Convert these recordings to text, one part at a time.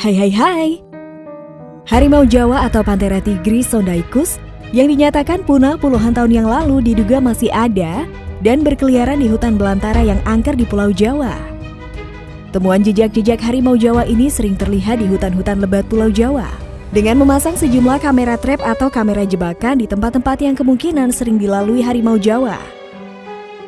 Hai hai hai Harimau Jawa atau Panthera tigris sondaicus yang dinyatakan punah puluhan tahun yang lalu diduga masih ada dan berkeliaran di hutan belantara yang angker di Pulau Jawa. Temuan jejak-jejak harimau Jawa ini sering terlihat di hutan-hutan lebat Pulau Jawa. Dengan memasang sejumlah kamera trap atau kamera jebakan di tempat-tempat yang kemungkinan sering dilalui harimau Jawa.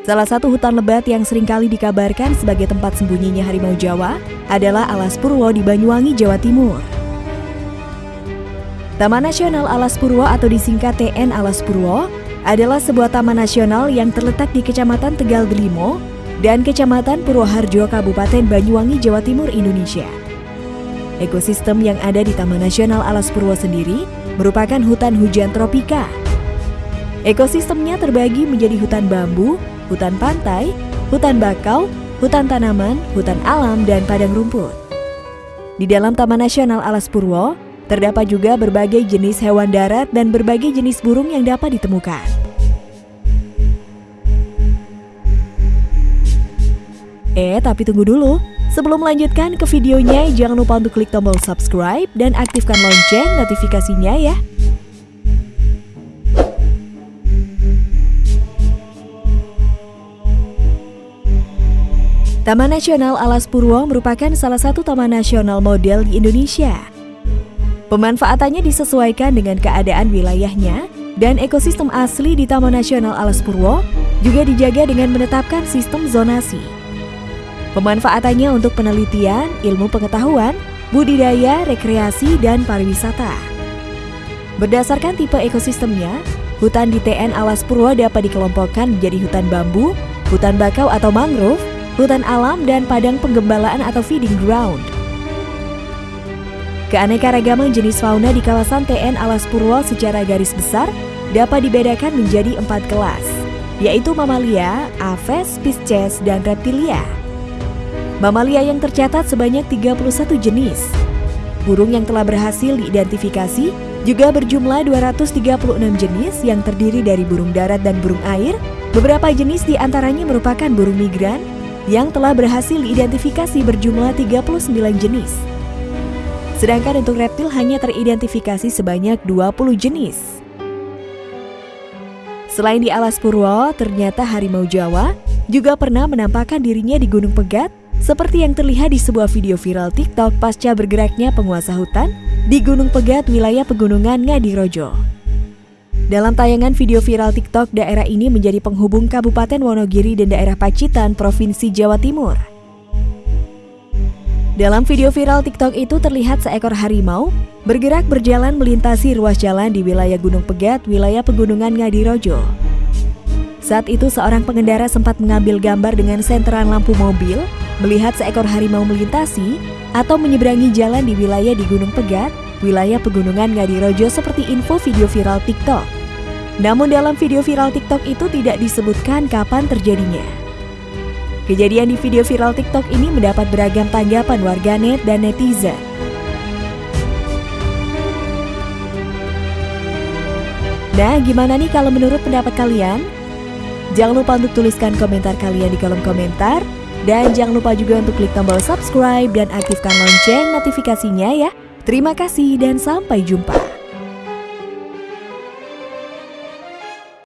Salah satu hutan lebat yang sering kali dikabarkan sebagai tempat sembunyinya harimau Jawa adalah Alas Purwo di Banyuwangi, Jawa Timur. Taman Nasional Alas Purwo atau disingkat TN Alas Purwo adalah sebuah taman nasional yang terletak di Kecamatan Tegal Delimo dan Kecamatan Purwoharjo, Kabupaten Banyuwangi, Jawa Timur, Indonesia. Ekosistem yang ada di Taman Nasional Alas Purwo sendiri merupakan hutan hujan tropika. Ekosistemnya terbagi menjadi hutan bambu, hutan pantai, hutan bakau, hutan tanaman, hutan alam, dan padang rumput. Di dalam Taman Nasional Alas Purwo, terdapat juga berbagai jenis hewan darat dan berbagai jenis burung yang dapat ditemukan. Eh, tapi tunggu dulu. Sebelum melanjutkan ke videonya, jangan lupa untuk klik tombol subscribe dan aktifkan lonceng notifikasinya ya. Taman Nasional Alas Purwo merupakan salah satu taman nasional model di Indonesia. Pemanfaatannya disesuaikan dengan keadaan wilayahnya dan ekosistem asli di Taman Nasional Alas Purwo juga dijaga dengan menetapkan sistem zonasi. Pemanfaatannya untuk penelitian, ilmu pengetahuan, budidaya, rekreasi, dan pariwisata. Berdasarkan tipe ekosistemnya, hutan di TN Alas Purwo dapat dikelompokkan menjadi hutan bambu, hutan bakau atau mangrove, hutan alam, dan padang penggembalaan atau feeding ground. Keanekaragaman jenis fauna di kawasan TN Alas Purwo secara garis besar dapat dibedakan menjadi empat kelas, yaitu mamalia, aves, pisces, dan reptilia. Mamalia yang tercatat sebanyak 31 jenis. Burung yang telah berhasil diidentifikasi juga berjumlah 236 jenis yang terdiri dari burung darat dan burung air. Beberapa jenis di antaranya merupakan burung migran, yang telah berhasil diidentifikasi berjumlah 39 jenis. Sedangkan untuk reptil hanya teridentifikasi sebanyak 20 jenis. Selain di Alas Purwo, ternyata harimau Jawa juga pernah menampakkan dirinya di Gunung Pegat seperti yang terlihat di sebuah video viral TikTok pasca bergeraknya penguasa hutan di Gunung Pegat, wilayah pegunungan Ngadirojo. Dalam tayangan video viral TikTok, daerah ini menjadi penghubung Kabupaten Wonogiri dan daerah Pacitan, Provinsi Jawa Timur. Dalam video viral TikTok itu terlihat seekor harimau bergerak berjalan melintasi ruas jalan di wilayah Gunung Pegat, wilayah pegunungan Ngadirojo. Saat itu seorang pengendara sempat mengambil gambar dengan senteran lampu mobil melihat seekor harimau melintasi atau menyeberangi jalan di wilayah di Gunung Pegat, wilayah pegunungan Ngadirojo seperti info video viral TikTok. Namun dalam video viral TikTok itu tidak disebutkan kapan terjadinya. Kejadian di video viral TikTok ini mendapat beragam tanggapan warganet dan netizen. Nah, gimana nih kalau menurut pendapat kalian? Jangan lupa untuk tuliskan komentar kalian di kolom komentar. Dan jangan lupa juga untuk klik tombol subscribe dan aktifkan lonceng notifikasinya ya. Terima kasih dan sampai jumpa.